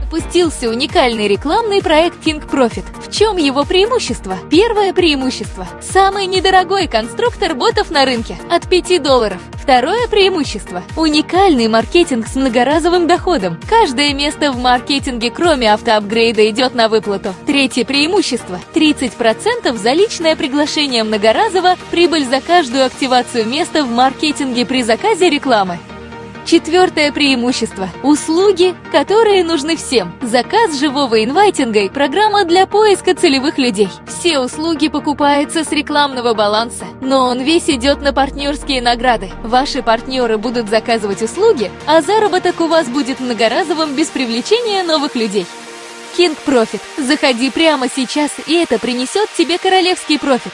Запустился уникальный рекламный проект King Profit. Чем его преимущество? Первое преимущество – самый недорогой конструктор ботов на рынке – от 5 долларов. Второе преимущество – уникальный маркетинг с многоразовым доходом. Каждое место в маркетинге, кроме автоапгрейда, идет на выплату. Третье преимущество – 30% за личное приглашение многоразово, прибыль за каждую активацию места в маркетинге при заказе рекламы. Четвертое преимущество – услуги, которые нужны всем. Заказ живого инвайтинга – программа для поиска целевых людей. Все услуги покупаются с рекламного баланса, но он весь идет на партнерские награды. Ваши партнеры будут заказывать услуги, а заработок у вас будет многоразовым без привлечения новых людей. King Profit. Заходи прямо сейчас, и это принесет тебе королевский профит.